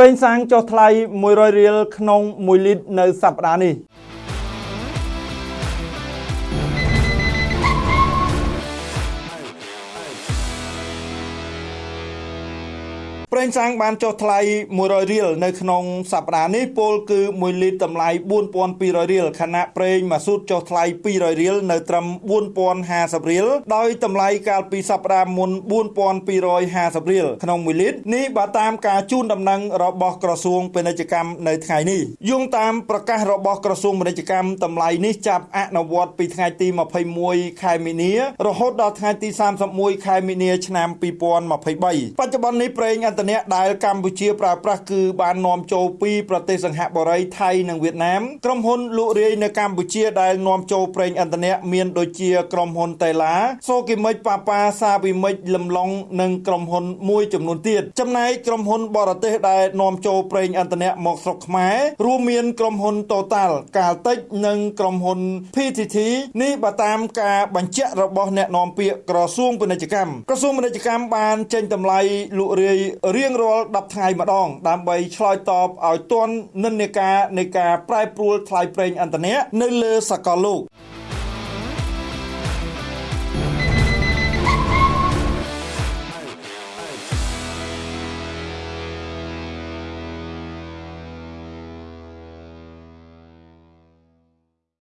ប្រេងសាំងចុះថ្លៃ100រៀលក្នុង1លីត្រនៅសប្តាហ៍នេះ ប្រេងសាំងបានចុះថ្លៃ100រៀលនៅក្នុងសប្តាហ៍នេះពលគឺ1លីត្រតម្លៃ4200រៀលខណៈប្រេងម៉ាស៊ូតចុះថ្លៃ200រៀលនៅត្រឹម4050រៀលដោយតម្លៃកាលពីសប្តាហ៍មុន4250រៀលក្នុង1លីត្រនេះបើតាមការជូនដំណឹងរបស់ក្រសួងពាណិជ្ជកម្មនៅថ្ងៃនេះយោងតាមប្រកាសរបស់ក្រសួងពាណិជ្ជកម្មតម្លៃនេះចាប់អនុវត្តពីថ្ងៃទី21ខែមីនារហូតដល់ថ្ងៃទី31ខែមីនាឆ្នាំ2023បច្ចុប្បន្ននេះប្រេងឥន្ធនៈដែលកម្ពុជាប្រើប្រាស់គឺបាននាំចូលពីប្រទេសសង្ហបុរីថៃនិងវៀតណាមក្រុមហ៊ុនលក់រាយនៅកម្ពុជាដែលនាំចូលប្រេងឥន្ធនៈមានដូចជាក្រុមហ៊ុនតេឡាសូគីមិចប៉ាប៉ាសាវីមិចលំឡុងនិងក្រុមហ៊ុនមួយចំនួនទៀតចំណែកក្រុមហ៊ុនបរទេសដែលនាំចូលប្រេងឥន្ធនៈមកស្រុកខ្មែររួមមានក្រុមហ៊ុន Total កាលតិចនិងក្រុមហ៊ុន PTT នេះបើតាមការបញ្ជាក់របស់អ្នកនាំពាក្យក្រសួងពាណិជ្ជកម្មក្រសួងពាណិជ្ជកម្មបានចេញតម្លៃលក់រាយរៀងរាល់10ថ្ងៃម្ដង ដើម្បីឆ្លើយតបឲ្យទាន់និន្នាការនៃការប្រែប្រួលថ្លៃប្រេងឥន្ធនៈនៅលើសកលលោក។